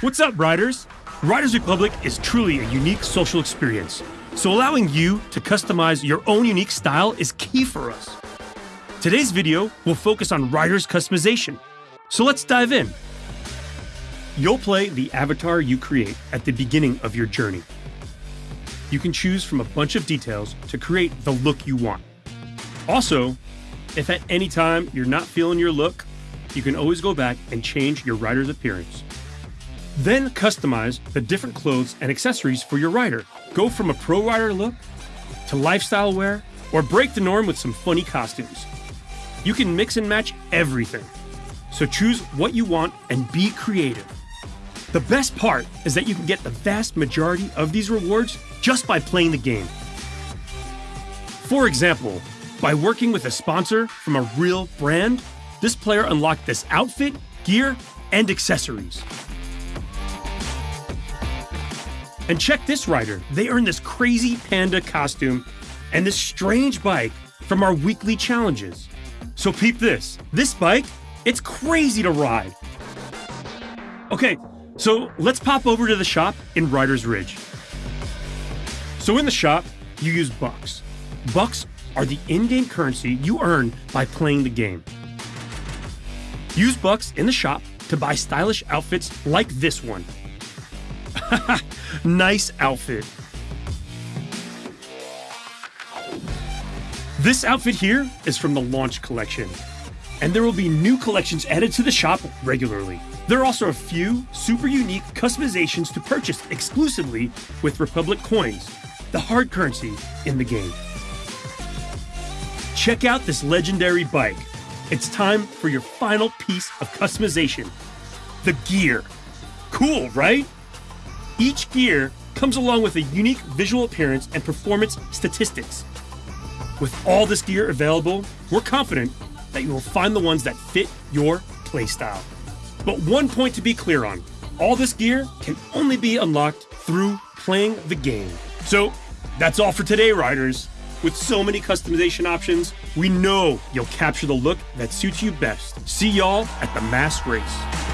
What's up, riders? Riders Republic is truly a unique social experience, so allowing you to customize your own unique style is key for us. Today's video will focus on riders customization, so let's dive in. You'll play the avatar you create at the beginning of your journey. You can choose from a bunch of details to create the look you want. Also, if at any time you're not feeling your look, you can always go back and change your rider's appearance. Then customize the different clothes and accessories for your rider. Go from a pro rider look to lifestyle wear or break the norm with some funny costumes. You can mix and match everything. So choose what you want and be creative. The best part is that you can get the vast majority of these rewards just by playing the game. For example, by working with a sponsor from a real brand, this player unlocked this outfit, gear, and accessories. And check this rider. They earned this crazy panda costume and this strange bike from our weekly challenges. So peep this. This bike, it's crazy to ride. Okay, so let's pop over to the shop in Riders Ridge. So in the shop, you use bucks. Bucks are the in-game currency you earn by playing the game. Use bucks in the shop to buy stylish outfits like this one. nice outfit. This outfit here is from the launch collection, and there will be new collections added to the shop regularly. There are also a few super unique customizations to purchase exclusively with Republic coins, the hard currency in the game. Check out this legendary bike. It's time for your final piece of customization the gear. Cool, right? Each gear comes along with a unique visual appearance and performance statistics. With all this gear available, we're confident that you will find the ones that fit your playstyle. But one point to be clear on all this gear can only be unlocked through playing the game. So that's all for today, riders. With so many customization options, we know you'll capture the look that suits you best. See y'all at the mass race.